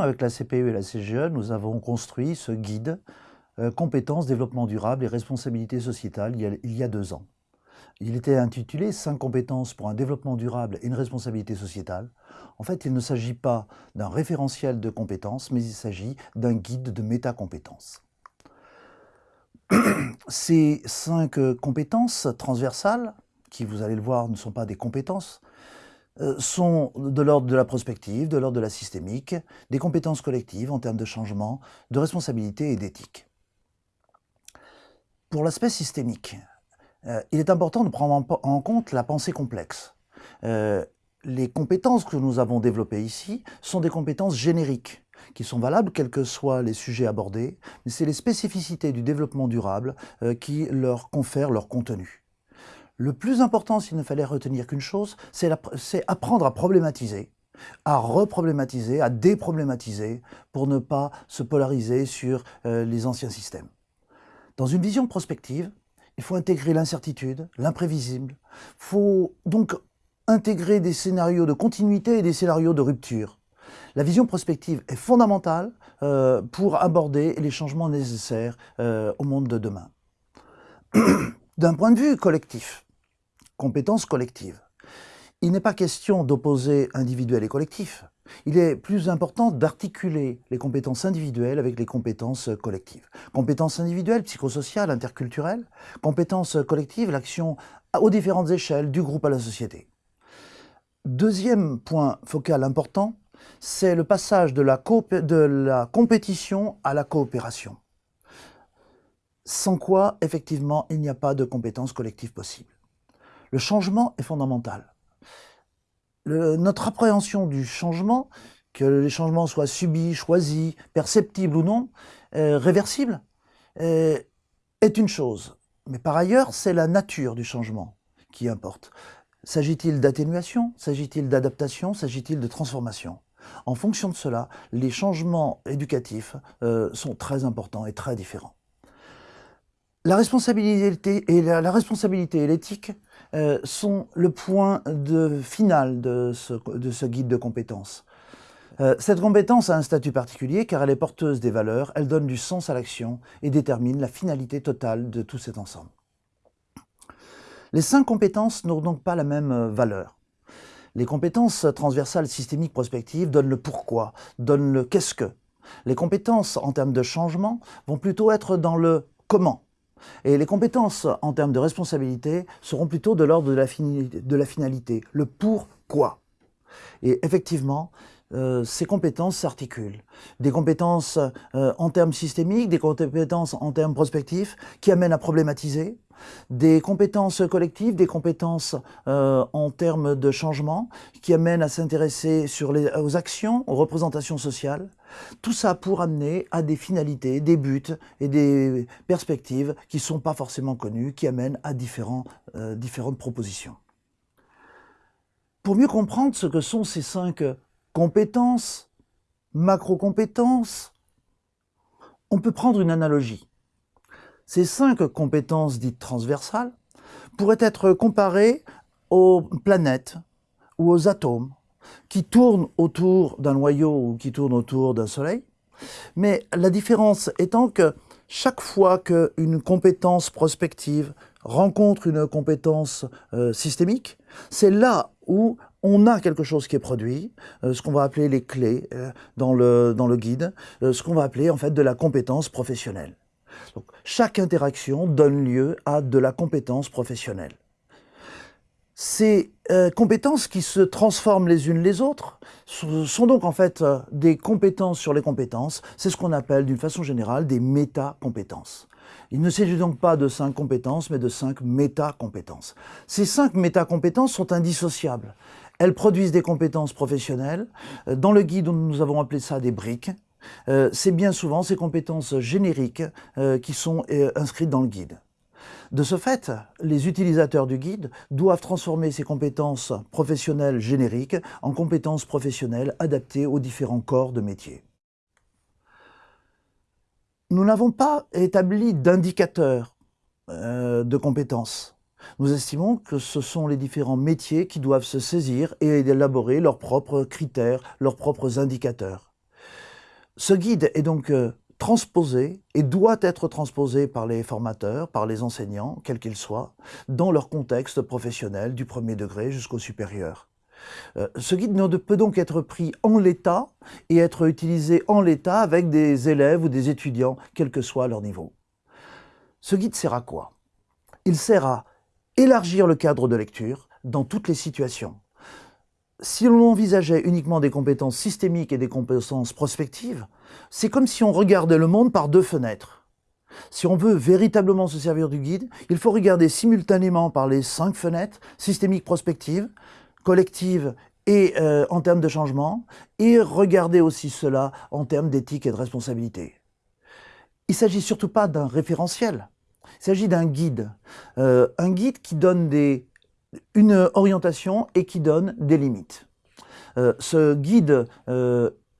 Avec la CPE et la CGE, nous avons construit ce guide euh, Compétences, développement durable et responsabilité sociétale il y, a, deux ans. Il était intitulé « 5 compétences pour un développement durable et une responsabilité sociétale ». En fait, il ne s'agit pas d'un référentiel de compétences, mais il s'agit d'un guide de métacompétences. Ces cinq compétences transversales, qui vous allez le voir ne sont pas des compétences, sont de l'ordre de la prospective, de l'ordre de la systémique, des compétences collectives en termes de changement, de responsabilité et d'éthique. Pour l'aspect systémique, euh, il est important de prendre en, compte la pensée complexe. Euh, les compétences que nous avons développées ici sont des compétences génériques, qui sont valables quels que soient les sujets abordés, mais c'est les spécificités du développement durable qui leur confèrent leur contenu. Le plus important, s'il ne fallait retenir qu'une chose, c'est apprendre à problématiser, à reproblématiser, à déproblématiser, pour ne pas se polariser sur euh, les anciens systèmes. Dans une vision prospective, il faut intégrer l'incertitude, l'imprévisible. Il faut donc intégrer des scénarios de continuité et des scénarios de rupture. La vision prospective est fondamentale euh, pour aborder les changements nécessaires euh, au monde de demain. D'un point de vue collectif, compétences collectives. Il n'est pas question d'opposer individuel et collectif. Il est plus important d'articuler les compétences individuelles avec les compétences collectives. Compétences individuelles, psychosociales, interculturelles. Compétences collectives, l'action aux différentes échelles, du groupe à la société. Deuxième point focal important, c'est le passage de la, compétition à la coopération. Sans quoi, effectivement, il n'y a pas de compétences collectives possibles. Le changement est fondamental. notre appréhension du changement, que les changements soient subis, choisis, perceptibles ou non, euh, réversibles, euh, est une chose. Mais par ailleurs, c'est la nature du changement qui importe. S'agit-il d'atténuation? S'agit-il d'adaptation? S'agit-il de transformation? En fonction de cela, les changements éducatifs euh, sont très importants et très différents. La responsabilité et la responsabilité et l'éthique euh, sont le point final de ce, guide de compétences. Euh, cette compétence a un statut particulier car elle est porteuse des valeurs, elle donne du sens à l'action et détermine la finalité totale de tout cet ensemble. Les cinq compétences n'ont donc pas la même euh, valeur. Les compétences transversales systémiques prospectives donnent le pourquoi, donnent le qu'est-ce que. Les compétences en termes de changement vont plutôt être dans le comment. Et les compétences en termes de responsabilité seront plutôt de l'ordre de, la finalité, le pourquoi. Et effectivement, euh, ces compétences s'articulent. Des compétences euh, en termes systémiques, des compétences en termes prospectifs qui amènent à problématiser, des compétences collectives, des compétences euh, en termes de changement qui amènent à s'intéresser aux actions, aux représentations sociales. Tout ça pour amener à des finalités, des buts et des perspectives qui ne sont pas forcément connues, qui amènent à différentes propositions. Pour mieux comprendre ce que sont ces cinq compétences, macro-compétences. On peut prendre une analogie. Ces cinq compétences dites transversales pourraient être comparées aux planètes ou aux atomes qui tournent autour d'un noyau ou qui tournent autour d'un soleil. Mais la différence étant que chaque fois qu'une compétence prospective rencontre une compétence euh, systémique, c'est là où on a quelque chose qui est produit, euh, ce qu'on va appeler les clés euh, dans, le, dans le guide, ce qu'on va appeler en fait de la compétence professionnelle. Chaque interaction donne lieu à de la compétence professionnelle. Ces compétences qui se transforment les unes les autres sont donc en fait des compétences sur les compétences. C'est ce qu'on appelle d'une façon générale des méta-compétences. Il ne s'agit donc pas de cinq compétences, mais de cinq méta-compétences. Ces cinq méta-compétences sont indissociables. Elles produisent des compétences professionnelles. Euh, dans le guide, nous avons appelé ça des briques. Euh, c'est bien souvent ces compétences génériques euh, qui sont inscrites dans le guide. De ce fait, les utilisateurs du guide doivent transformer ces compétences professionnelles génériques en compétences professionnelles adaptées aux différents corps de métier. Nous n'avons pas établi d'indicateurs de compétences. Nous estimons que ce sont les différents métiers qui doivent se saisir et élaborer leurs propres critères, leurs propres indicateurs. Ce guide est donc euh, transposé et doit être transposé par les formateurs, par les enseignants, quels qu'ils soient, dans leur contexte professionnel du premier degré jusqu'au supérieur. Euh, ce guide peut donc être pris en l'état et être utilisé en l'état avec des élèves ou des étudiants, quel que soit leur niveau. Ce guide sert à quoi? Il sert à élargir le cadre de lecture dans toutes les situations. Si l'on envisageait uniquement des compétences systémiques et des compétences prospectives, c'est comme si on regardait le monde par deux fenêtres. Si on veut véritablement se servir du guide, il faut regarder simultanément par les cinq fenêtres, systémiques prospectives, collectives et euh, en termes de changement, et regarder aussi cela en termes d'éthique et de responsabilité. Il ne s'agit surtout pas d'un référentiel, il s'agit d'un guide. Euh, un guide qui donne des, une orientation et qui donne des limites. Euh, ce guide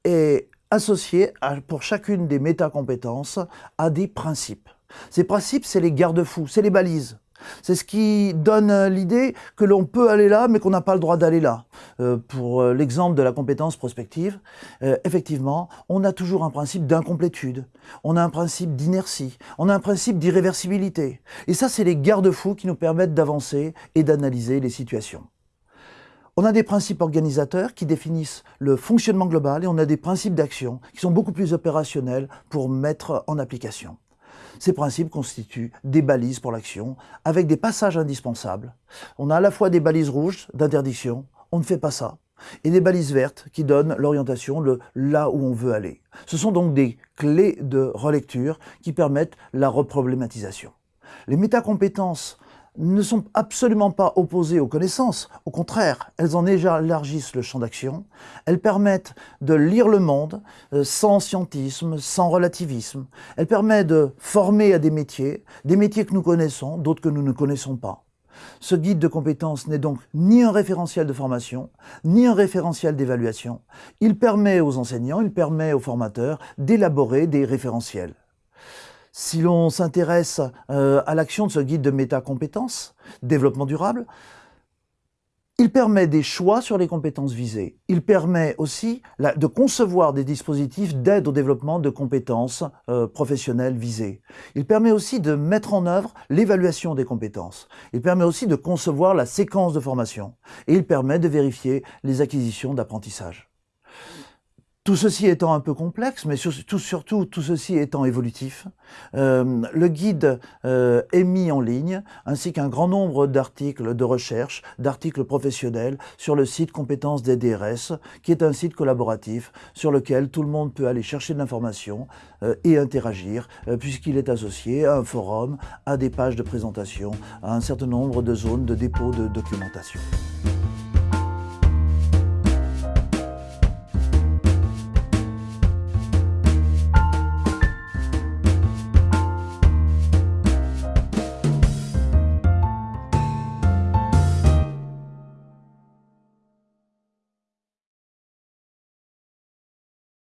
est associé pour chacune des métacompétences à des principes. Ces principes, c'est les garde-fous, c'est les balises. C'est ce qui donne l'idée que l'on peut aller là, mais qu'on n'a pas le droit d'aller là. Euh, pour euh, l'exemple de la compétence prospective, euh, effectivement, on a toujours un principe d'incomplétude, on a un principe d'inertie, on a un principe d'irréversibilité. Et ça, c'est les garde-fous qui nous permettent d'avancer et d'analyser les situations. On a des principes organisateurs qui définissent le fonctionnement global et on a des principes d'action qui sont beaucoup plus opérationnels pour mettre en application. Ces principes constituent des balises pour l'action, avec des passages indispensables. On a à la fois des balises rouges d'interdiction, on ne fait pas ça, et des balises vertes qui donnent l'orientation, le là où on veut aller. Ce sont donc des clés de relecture qui permettent la reproblématisation. Les métacompétences ne sont absolument pas opposées aux connaissances. Au contraire, elles en élargissent le champ d'action. Elles permettent de lire le monde euh, sans scientisme, sans relativisme. Elles permettent de former à des métiers, des métiers que nous connaissons, d'autres que nous ne connaissons pas. Ce guide de compétences n'est donc ni un référentiel de formation, ni un référentiel d'évaluation. Il permet aux enseignants, il permet aux formateurs d'élaborer des référentiels. Si l'on s'intéresse euh, à l'action de ce guide de métacompétences, développement durable, il permet des choix sur les compétences visées. Il permet aussi de concevoir des dispositifs d'aide au développement de compétences euh, professionnelles visées. Il permet aussi de mettre en œuvre l'évaluation des compétences. Il permet aussi de concevoir la séquence de formation. Et il permet de vérifier les acquisitions d'apprentissage. Tout ceci étant un peu complexe, mais surtout, tout ceci étant évolutif, euh, le guide euh, est mis en ligne, ainsi qu'un grand nombre d'articles de recherche, d'articles professionnels sur le site Compétences des DRS, qui est un site collaboratif sur lequel tout le monde peut aller chercher de l'information euh, et interagir, puisqu'il est associé à un forum, à des pages de présentation, à un certain nombre de zones de dépôt de documentation.